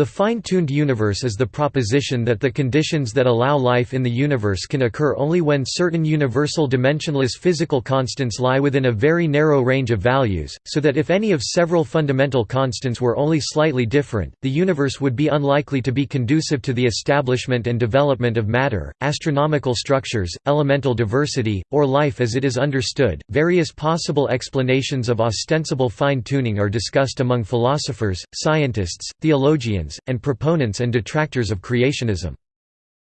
The fine-tuned universe is the proposition that the conditions that allow life in the universe can occur only when certain universal dimensionless physical constants lie within a very narrow range of values, so that if any of several fundamental constants were only slightly different, the universe would be unlikely to be conducive to the establishment and development of matter, astronomical structures, elemental diversity, or life as it is understood. Various possible explanations of ostensible fine-tuning are discussed among philosophers, scientists, theologians, and proponents and detractors of creationism.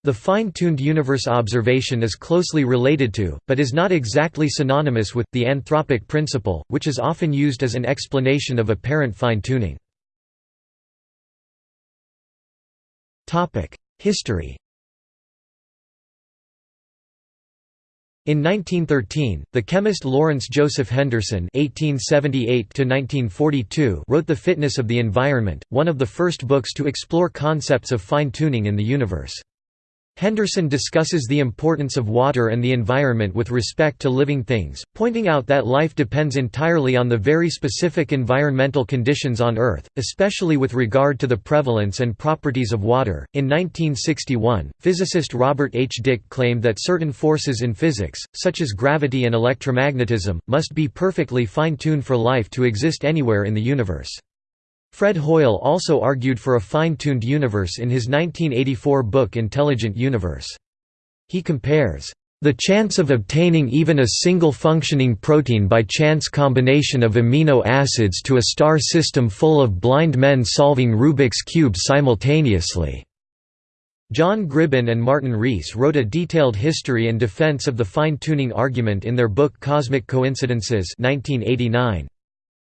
The fine-tuned universe observation is closely related to, but is not exactly synonymous with, the anthropic principle, which is often used as an explanation of apparent fine-tuning. History In 1913, the chemist Lawrence Joseph Henderson (1878–1942) wrote *The Fitness of the Environment*, one of the first books to explore concepts of fine-tuning in the universe. Henderson discusses the importance of water and the environment with respect to living things, pointing out that life depends entirely on the very specific environmental conditions on Earth, especially with regard to the prevalence and properties of water. In 1961, physicist Robert H. Dicke claimed that certain forces in physics, such as gravity and electromagnetism, must be perfectly fine tuned for life to exist anywhere in the universe. Fred Hoyle also argued for a fine-tuned universe in his 1984 book Intelligent Universe. He compares, "...the chance of obtaining even a single functioning protein by chance combination of amino acids to a star system full of blind men solving Rubik's Cube simultaneously." John Gribbin and Martin Rees wrote a detailed history and defense of the fine-tuning argument in their book Cosmic Coincidences 1989.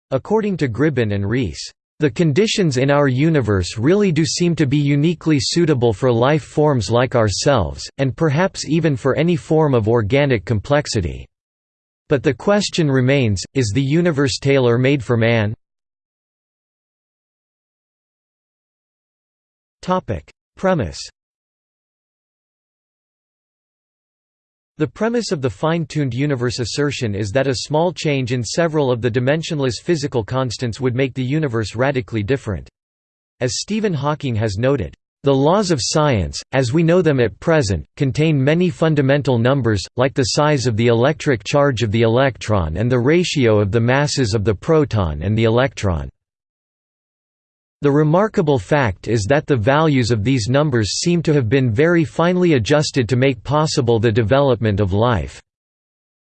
According to Gribbin and Rees, the conditions in our universe really do seem to be uniquely suitable for life forms like ourselves, and perhaps even for any form of organic complexity. But the question remains, is the universe tailor-made for man? Premise The premise of the fine-tuned universe assertion is that a small change in several of the dimensionless physical constants would make the universe radically different. As Stephen Hawking has noted, "...the laws of science, as we know them at present, contain many fundamental numbers, like the size of the electric charge of the electron and the ratio of the masses of the proton and the electron." The remarkable fact is that the values of these numbers seem to have been very finely adjusted to make possible the development of life.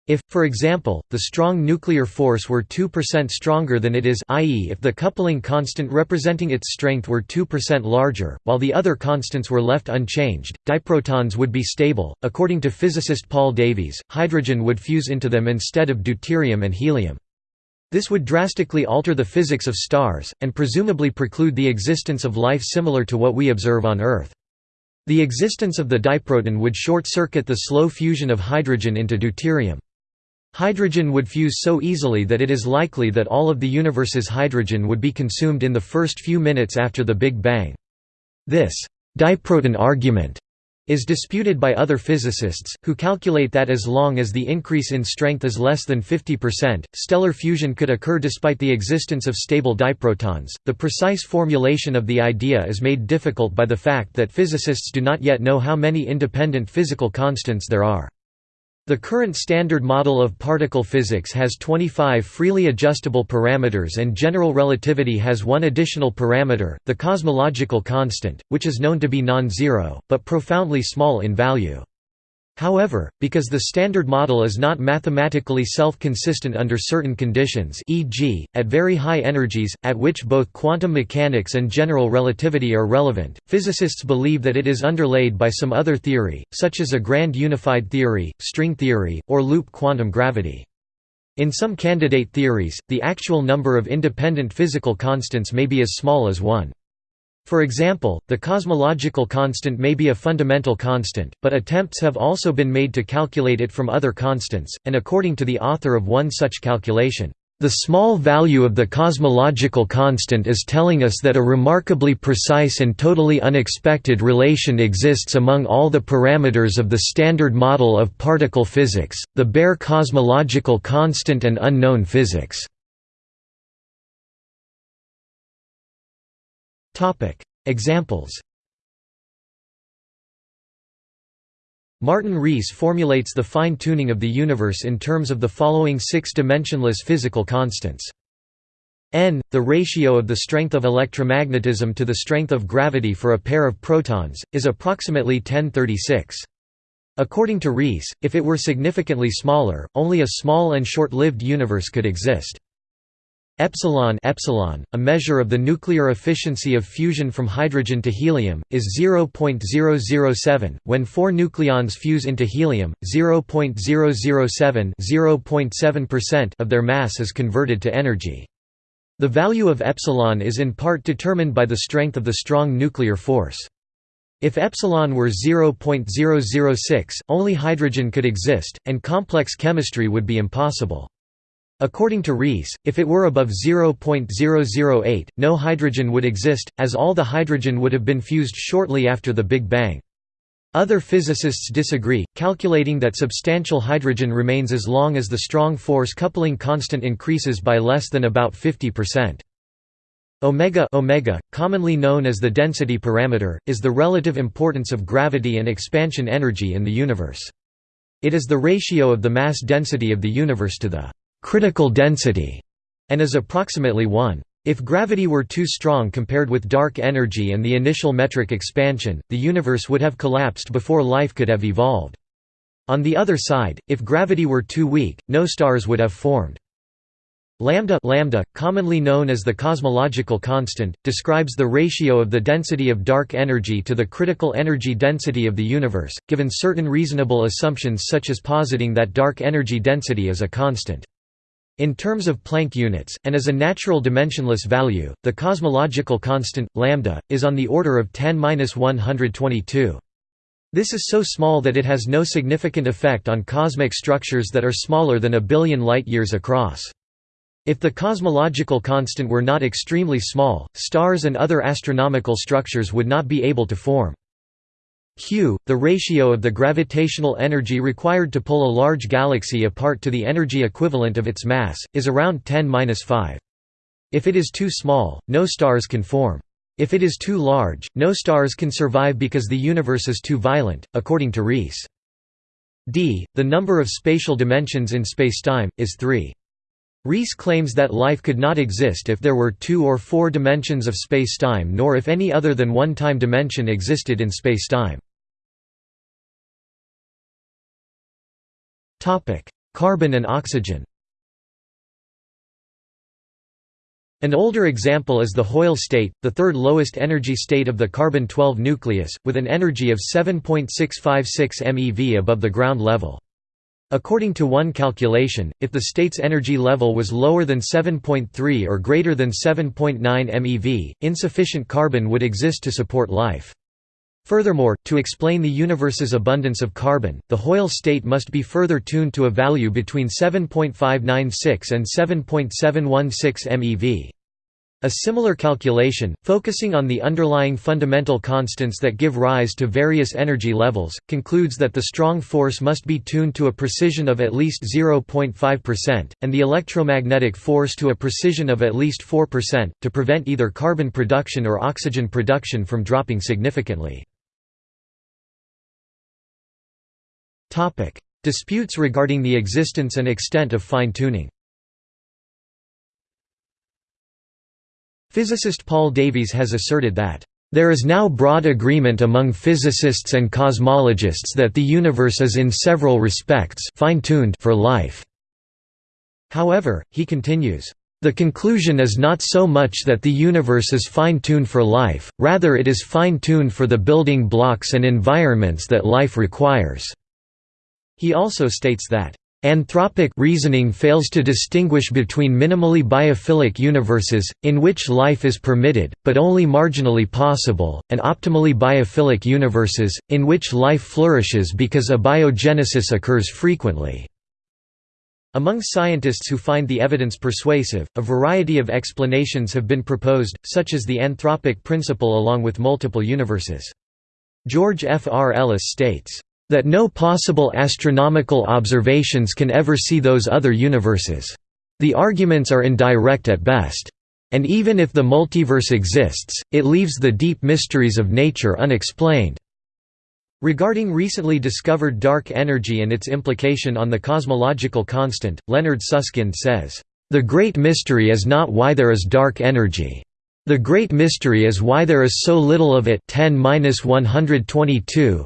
If, for example, the strong nuclear force were 2% stronger than it is i.e. if the coupling constant representing its strength were 2% larger, while the other constants were left unchanged, diprotons would be stable. According to physicist Paul Davies, hydrogen would fuse into them instead of deuterium and helium. This would drastically alter the physics of stars, and presumably preclude the existence of life similar to what we observe on Earth. The existence of the diproton would short-circuit the slow fusion of hydrogen into deuterium. Hydrogen would fuse so easily that it is likely that all of the universe's hydrogen would be consumed in the first few minutes after the Big Bang. This diproton argument is disputed by other physicists, who calculate that as long as the increase in strength is less than 50%, stellar fusion could occur despite the existence of stable diprotons. The precise formulation of the idea is made difficult by the fact that physicists do not yet know how many independent physical constants there are. The current standard model of particle physics has 25 freely adjustable parameters and general relativity has one additional parameter, the cosmological constant, which is known to be non-zero, but profoundly small in value. However, because the Standard Model is not mathematically self-consistent under certain conditions e.g., at very high energies, at which both quantum mechanics and general relativity are relevant, physicists believe that it is underlaid by some other theory, such as a grand unified theory, string theory, or loop quantum gravity. In some candidate theories, the actual number of independent physical constants may be as small as 1. For example, the cosmological constant may be a fundamental constant, but attempts have also been made to calculate it from other constants, and according to the author of one such calculation, "...the small value of the cosmological constant is telling us that a remarkably precise and totally unexpected relation exists among all the parameters of the standard model of particle physics, the bare cosmological constant and unknown physics." Examples Martin Rees formulates the fine-tuning of the universe in terms of the following six dimensionless physical constants. n, the ratio of the strength of electromagnetism to the strength of gravity for a pair of protons, is approximately 1036. According to Rees, if it were significantly smaller, only a small and short-lived universe could exist. Epsilon, epsilon, a measure of the nuclear efficiency of fusion from hydrogen to helium, is 0.007. When four nucleons fuse into helium, 0.007 0.7% of their mass is converted to energy. The value of epsilon is in part determined by the strength of the strong nuclear force. If epsilon were 0.006, only hydrogen could exist, and complex chemistry would be impossible. According to Rees, if it were above 0.008, no hydrogen would exist, as all the hydrogen would have been fused shortly after the Big Bang. Other physicists disagree, calculating that substantial hydrogen remains as long as the strong force coupling constant increases by less than about 50%. Omega, omega, commonly known as the density parameter, is the relative importance of gravity and expansion energy in the universe. It is the ratio of the mass density of the universe to the critical density, and is approximately 1. If gravity were too strong compared with dark energy and the initial metric expansion, the universe would have collapsed before life could have evolved. On the other side, if gravity were too weak, no stars would have formed. Lambda, lambda, commonly known as the cosmological constant, describes the ratio of the density of dark energy to the critical energy density of the universe, given certain reasonable assumptions such as positing that dark energy density is a constant. In terms of Planck units, and as a natural dimensionless value, the cosmological constant, lambda, is on the order of 10-122. This is so small that it has no significant effect on cosmic structures that are smaller than a billion light-years across. If the cosmological constant were not extremely small, stars and other astronomical structures would not be able to form. Q, the ratio of the gravitational energy required to pull a large galaxy apart to the energy equivalent of its mass, is around 10-5. If it is too small, no stars can form. If it is too large, no stars can survive because the universe is too violent, according to Rees. d, the number of spatial dimensions in spacetime, is 3. Rees claims that life could not exist if there were two or four dimensions of spacetime nor if any other than one time dimension existed in spacetime. Carbon and oxygen An older example is the Hoyle state, the third lowest energy state of the carbon-12 nucleus, with an energy of 7.656 MeV above the ground level. According to one calculation, if the state's energy level was lower than 7.3 or greater than 7.9 MeV, insufficient carbon would exist to support life. Furthermore, to explain the universe's abundance of carbon, the Hoyle state must be further tuned to a value between 7.596 and 7.716 MeV. A similar calculation, focusing on the underlying fundamental constants that give rise to various energy levels, concludes that the strong force must be tuned to a precision of at least 0.5%, and the electromagnetic force to a precision of at least 4%, to prevent either carbon production or oxygen production from dropping significantly. Disputes regarding the existence and extent of fine-tuning. Physicist Paul Davies has asserted that there is now broad agreement among physicists and cosmologists that the universe is in several respects fine-tuned for life. However, he continues, the conclusion is not so much that the universe is fine-tuned for life, rather it is fine-tuned for the building blocks and environments that life requires. He also states that Anthropic reasoning fails to distinguish between minimally biophilic universes, in which life is permitted, but only marginally possible, and optimally biophilic universes, in which life flourishes because abiogenesis occurs frequently. Among scientists who find the evidence persuasive, a variety of explanations have been proposed, such as the anthropic principle along with multiple universes. George F. R. Ellis states, that no possible astronomical observations can ever see those other universes. The arguments are indirect at best. And even if the multiverse exists, it leaves the deep mysteries of nature unexplained." Regarding recently discovered dark energy and its implication on the cosmological constant, Leonard Susskind says, "...the great mystery is not why there is dark energy. The great mystery is why there is so little of it 10-122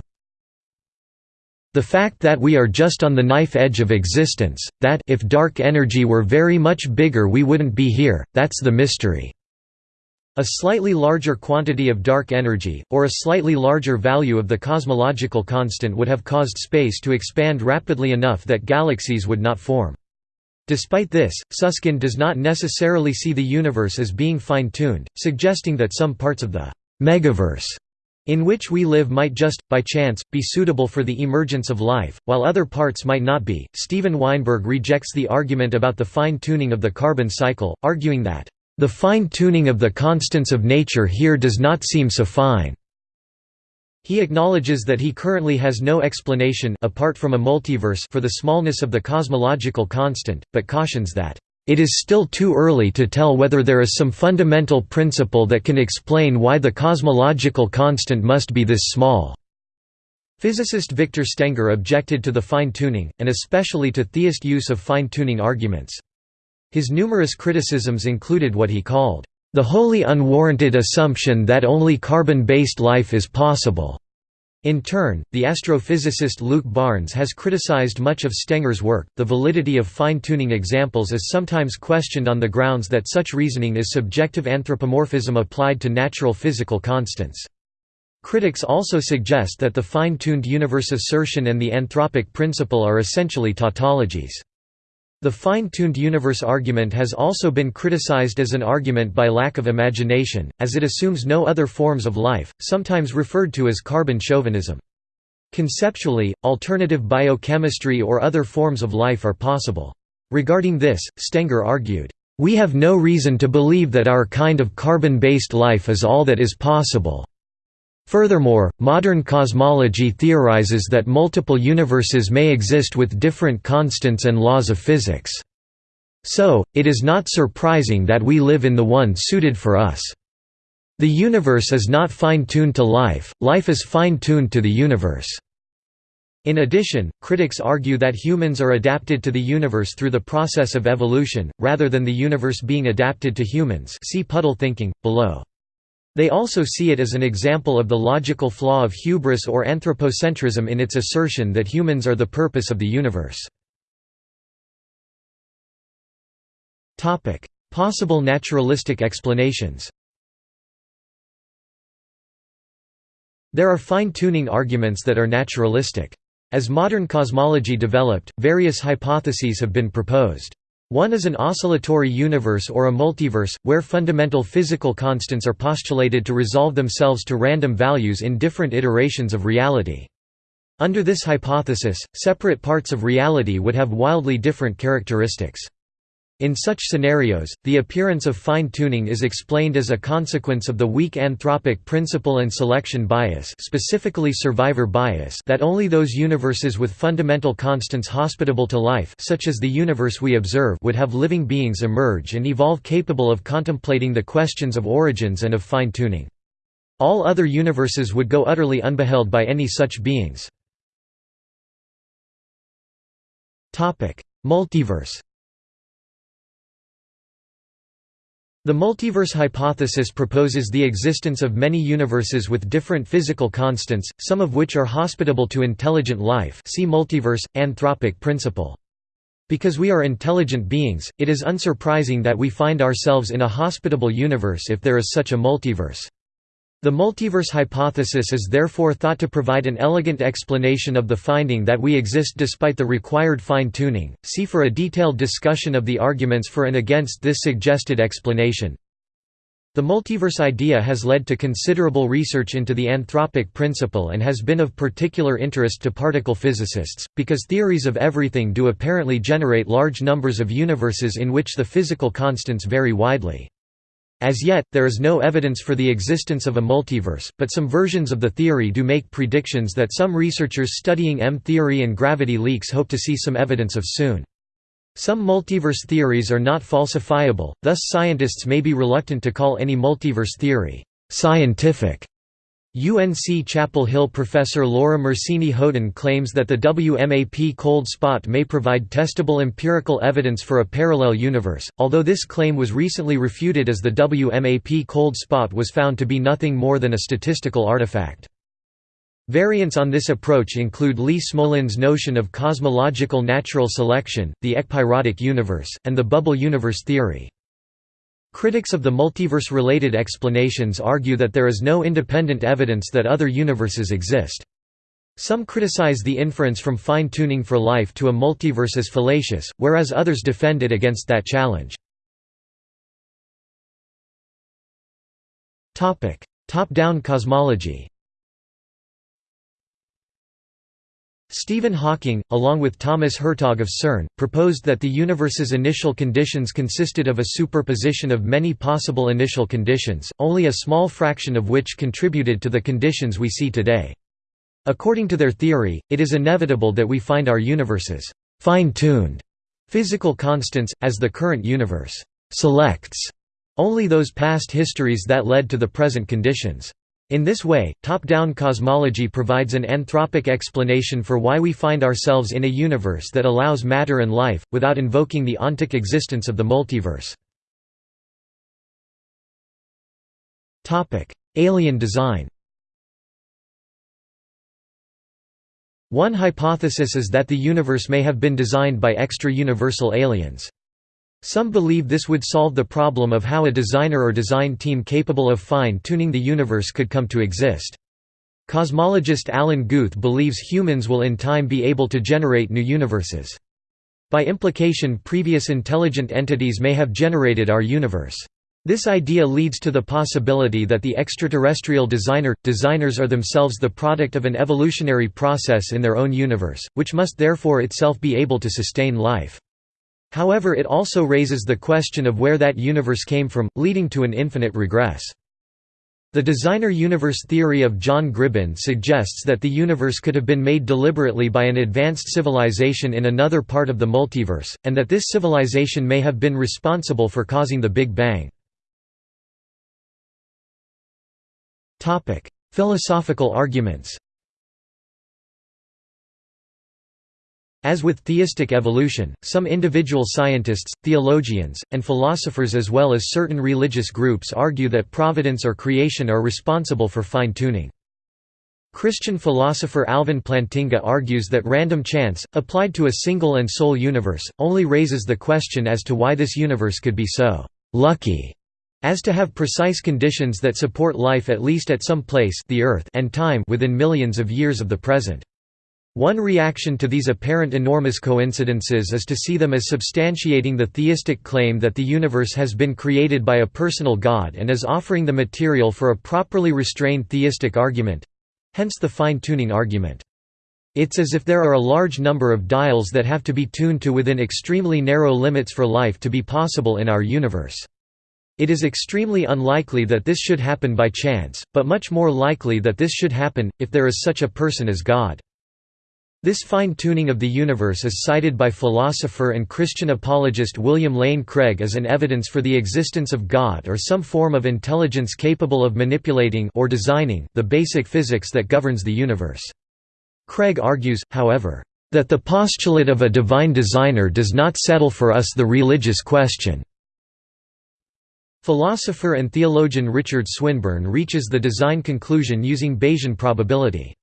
the fact that we are just on the knife edge of existence, that if dark energy were very much bigger we wouldn't be here, that's the mystery." A slightly larger quantity of dark energy, or a slightly larger value of the cosmological constant would have caused space to expand rapidly enough that galaxies would not form. Despite this, Susskind does not necessarily see the universe as being fine-tuned, suggesting that some parts of the megaverse in which we live might just, by chance, be suitable for the emergence of life, while other parts might not be. Steven Weinberg rejects the argument about the fine tuning of the carbon cycle, arguing that, the fine tuning of the constants of nature here does not seem so fine. He acknowledges that he currently has no explanation apart from a multiverse for the smallness of the cosmological constant, but cautions that it is still too early to tell whether there is some fundamental principle that can explain why the cosmological constant must be this small. Physicist Victor Stenger objected to the fine-tuning, and especially to theist use of fine-tuning arguments. His numerous criticisms included what he called, "...the wholly unwarranted assumption that only carbon-based life is possible." In turn, the astrophysicist Luke Barnes has criticized much of Stenger's work. The validity of fine tuning examples is sometimes questioned on the grounds that such reasoning is subjective anthropomorphism applied to natural physical constants. Critics also suggest that the fine tuned universe assertion and the anthropic principle are essentially tautologies. The fine-tuned universe argument has also been criticized as an argument by lack of imagination, as it assumes no other forms of life, sometimes referred to as carbon chauvinism. Conceptually, alternative biochemistry or other forms of life are possible. Regarding this, Stenger argued, "...we have no reason to believe that our kind of carbon-based life is all that is possible." Furthermore, modern cosmology theorizes that multiple universes may exist with different constants and laws of physics. So, it is not surprising that we live in the one suited for us. The universe is not fine-tuned to life, life is fine-tuned to the universe. In addition, critics argue that humans are adapted to the universe through the process of evolution, rather than the universe being adapted to humans see puddle thinking, below. They also see it as an example of the logical flaw of hubris or anthropocentrism in its assertion that humans are the purpose of the universe. Possible naturalistic explanations There are fine-tuning arguments that are naturalistic. As modern cosmology developed, various hypotheses have been proposed. One is an oscillatory universe or a multiverse, where fundamental physical constants are postulated to resolve themselves to random values in different iterations of reality. Under this hypothesis, separate parts of reality would have wildly different characteristics. In such scenarios, the appearance of fine-tuning is explained as a consequence of the weak anthropic principle and selection bias specifically survivor bias that only those universes with fundamental constants hospitable to life such as the universe we observe would have living beings emerge and evolve capable of contemplating the questions of origins and of fine-tuning. All other universes would go utterly unbeheld by any such beings. Multiverse The multiverse hypothesis proposes the existence of many universes with different physical constants, some of which are hospitable to intelligent life see multiverse, anthropic principle. Because we are intelligent beings, it is unsurprising that we find ourselves in a hospitable universe if there is such a multiverse. The multiverse hypothesis is therefore thought to provide an elegant explanation of the finding that we exist despite the required fine-tuning. See for a detailed discussion of the arguments for and against this suggested explanation. The multiverse idea has led to considerable research into the anthropic principle and has been of particular interest to particle physicists, because theories of everything do apparently generate large numbers of universes in which the physical constants vary widely. As yet, there is no evidence for the existence of a multiverse, but some versions of the theory do make predictions that some researchers studying M-theory and gravity leaks hope to see some evidence of soon. Some multiverse theories are not falsifiable, thus scientists may be reluctant to call any multiverse theory scientific. UNC Chapel Hill professor Laura Mersini Houghton claims that the WMAP cold spot may provide testable empirical evidence for a parallel universe, although this claim was recently refuted as the WMAP cold spot was found to be nothing more than a statistical artifact. Variants on this approach include Lee Smolin's notion of cosmological natural selection, the ekpyrotic universe, and the bubble universe theory. Critics of the multiverse-related explanations argue that there is no independent evidence that other universes exist. Some criticize the inference from fine-tuning for life to a multiverse as fallacious, whereas others defend it against that challenge. Top-down cosmology Stephen Hawking, along with Thomas Hertog of CERN, proposed that the universe's initial conditions consisted of a superposition of many possible initial conditions, only a small fraction of which contributed to the conditions we see today. According to their theory, it is inevitable that we find our universes fine-tuned physical constants, as the current universe selects only those past histories that led to the present conditions. In this way, top-down cosmology provides an anthropic explanation for why we find ourselves in a universe that allows matter and life, without invoking the ontic existence of the multiverse. Alien design One hypothesis is that the universe may have been designed by extra-universal aliens. Some believe this would solve the problem of how a designer or design team capable of fine-tuning the universe could come to exist. Cosmologist Alan Guth believes humans will in time be able to generate new universes. By implication previous intelligent entities may have generated our universe. This idea leads to the possibility that the extraterrestrial designer designers are themselves the product of an evolutionary process in their own universe, which must therefore itself be able to sustain life. However it also raises the question of where that universe came from, leading to an infinite regress. The designer universe theory of John Gribbin suggests that the universe could have been made deliberately by an advanced civilization in another part of the multiverse, and that this civilization may have been responsible for causing the Big Bang. Philosophical arguments As with theistic evolution, some individual scientists, theologians, and philosophers as well as certain religious groups argue that providence or creation are responsible for fine-tuning. Christian philosopher Alvin Plantinga argues that random chance, applied to a single and sole universe, only raises the question as to why this universe could be so «lucky» as to have precise conditions that support life at least at some place the Earth and time within millions of years of the present. One reaction to these apparent enormous coincidences is to see them as substantiating the theistic claim that the universe has been created by a personal God and as offering the material for a properly restrained theistic argument—hence the fine-tuning argument. It's as if there are a large number of dials that have to be tuned to within extremely narrow limits for life to be possible in our universe. It is extremely unlikely that this should happen by chance, but much more likely that this should happen, if there is such a person as God. This fine-tuning of the universe is cited by philosopher and Christian apologist William Lane Craig as an evidence for the existence of God or some form of intelligence capable of manipulating or designing the basic physics that governs the universe. Craig argues, however, that the postulate of a divine designer does not settle for us the religious question. Philosopher and theologian Richard Swinburne reaches the design conclusion using Bayesian probability.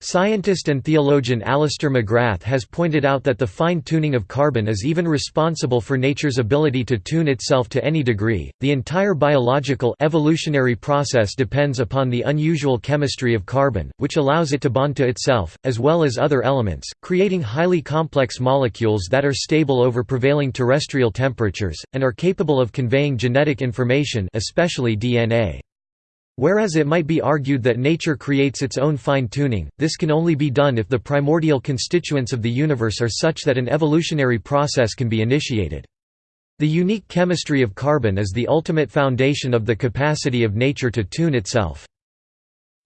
Scientist and theologian Alister McGrath has pointed out that the fine-tuning of carbon is even responsible for nature's ability to tune itself to any degree. The entire biological evolutionary process depends upon the unusual chemistry of carbon, which allows it to bond to itself, as well as other elements, creating highly complex molecules that are stable over prevailing terrestrial temperatures, and are capable of conveying genetic information especially DNA. Whereas it might be argued that nature creates its own fine-tuning, this can only be done if the primordial constituents of the universe are such that an evolutionary process can be initiated. The unique chemistry of carbon is the ultimate foundation of the capacity of nature to tune itself.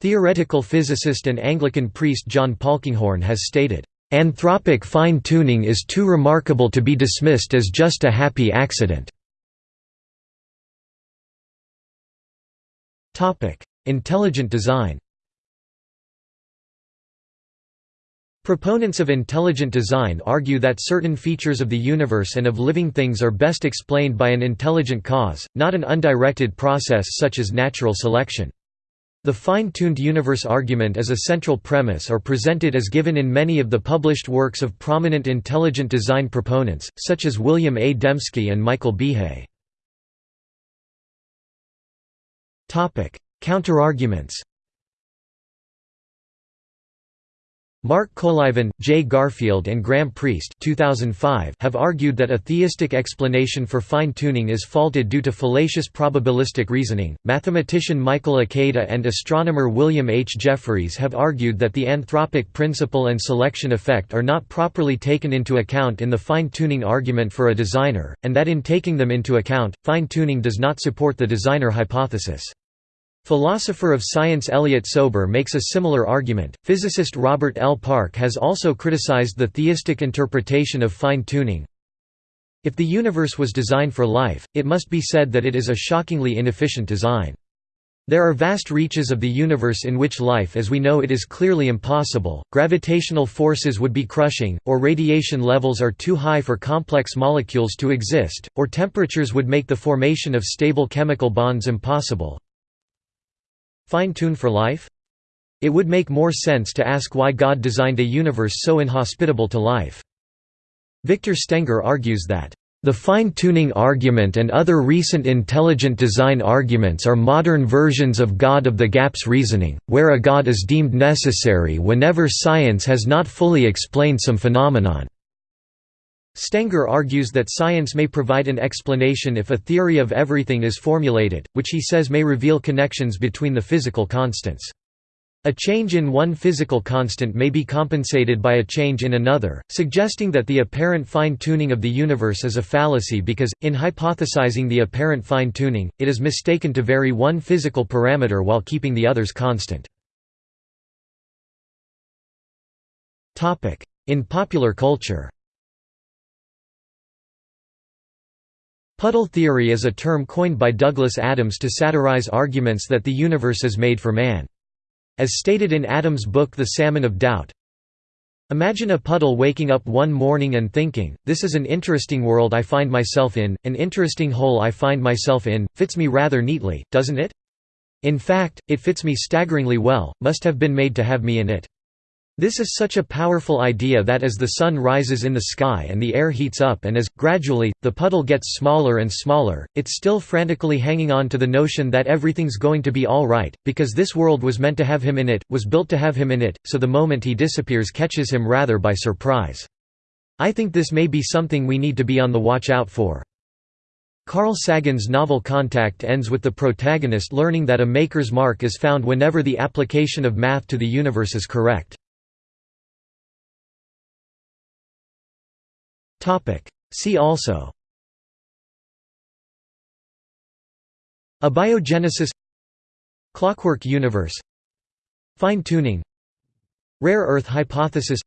Theoretical physicist and Anglican priest John Polkinghorne has stated, "...anthropic fine-tuning is too remarkable to be dismissed as just a happy accident." Intelligent design Proponents of intelligent design argue that certain features of the universe and of living things are best explained by an intelligent cause, not an undirected process such as natural selection. The fine-tuned universe argument is a central premise or presented as given in many of the published works of prominent intelligent design proponents, such as William A. Dembski and Michael Behe. Counterarguments Mark Colyvan, Jay Garfield and Graham Priest 2005 have argued that a theistic explanation for fine-tuning is faulted due to fallacious probabilistic reasoning. Mathematician Michael Ikeda and astronomer William H. Jeffreys have argued that the anthropic principle and selection effect are not properly taken into account in the fine-tuning argument for a designer, and that in taking them into account, fine-tuning does not support the designer hypothesis. Philosopher of science Elliott Sober makes a similar argument. Physicist Robert L. Park has also criticized the theistic interpretation of fine tuning. If the universe was designed for life, it must be said that it is a shockingly inefficient design. There are vast reaches of the universe in which life as we know it is clearly impossible, gravitational forces would be crushing, or radiation levels are too high for complex molecules to exist, or temperatures would make the formation of stable chemical bonds impossible. Fine-tune for life? It would make more sense to ask why God designed a universe so inhospitable to life. Victor Stenger argues that the fine-tuning argument and other recent intelligent design arguments are modern versions of God of the gaps reasoning, where a God is deemed necessary whenever science has not fully explained some phenomenon. Stenger argues that science may provide an explanation if a theory of everything is formulated, which he says may reveal connections between the physical constants. A change in one physical constant may be compensated by a change in another, suggesting that the apparent fine-tuning of the universe is a fallacy because, in hypothesizing the apparent fine-tuning, it is mistaken to vary one physical parameter while keeping the others constant. In popular culture Puddle theory is a term coined by Douglas Adams to satirize arguments that the universe is made for man. As stated in Adams' book The Salmon of Doubt, Imagine a puddle waking up one morning and thinking, this is an interesting world I find myself in, an interesting hole I find myself in, fits me rather neatly, doesn't it? In fact, it fits me staggeringly well, must have been made to have me in it. This is such a powerful idea that as the sun rises in the sky and the air heats up and as, gradually, the puddle gets smaller and smaller, it's still frantically hanging on to the notion that everything's going to be all right, because this world was meant to have him in it, was built to have him in it, so the moment he disappears catches him rather by surprise. I think this may be something we need to be on the watch out for. Carl Sagan's novel Contact ends with the protagonist learning that a maker's mark is found whenever the application of math to the universe is correct. See also. Abiogenesis. Clockwork universe. Fine-tuning Rare Earth hypothesis.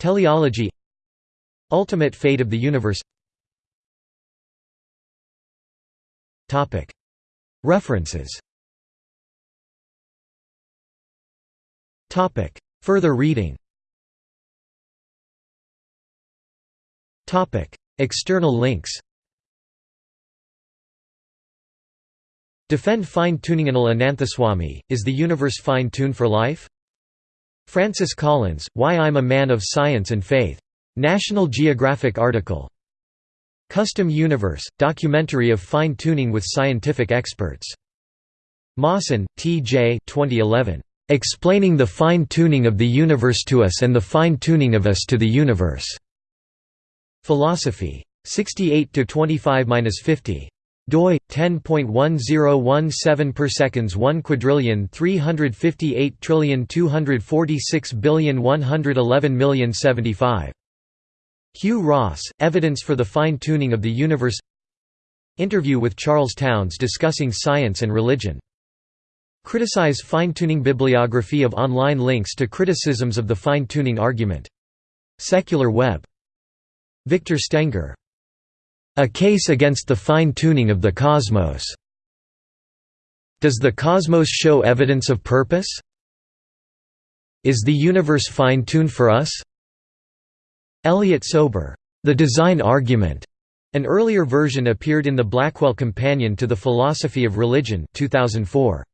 Teleology. Ultimate fate of the universe. References. Further reading External links Defend fine-tuning Anil Ananthaswamy, Is the Universe Fine-Tuned for Life? Francis Collins, Why I'm a Man of Science and Faith. National Geographic article. Custom Universe, documentary of fine-tuning with scientific experts. Mawson, T. J. 2011. Explaining the fine-tuning of the universe to us and the fine-tuning of us to the universe. Philosophy. 68 to 25-50 doi 10.1017 per seconds 1 quadrillion 358 trillion 246 billion 111 million 75 Hugh Ross Evidence for the fine tuning of the universe. Interview with Charles Townes discussing science and religion. Criticize fine tuning bibliography of online links to criticisms of the fine tuning argument. Secular Web. Victor Stenger. A Case Against the Fine-Tuning of the Cosmos. Does the cosmos show evidence of purpose? Is the universe fine-tuned for us? Elliott Sober. The Design Argument. An earlier version appeared in the Blackwell Companion to the Philosophy of Religion 2004.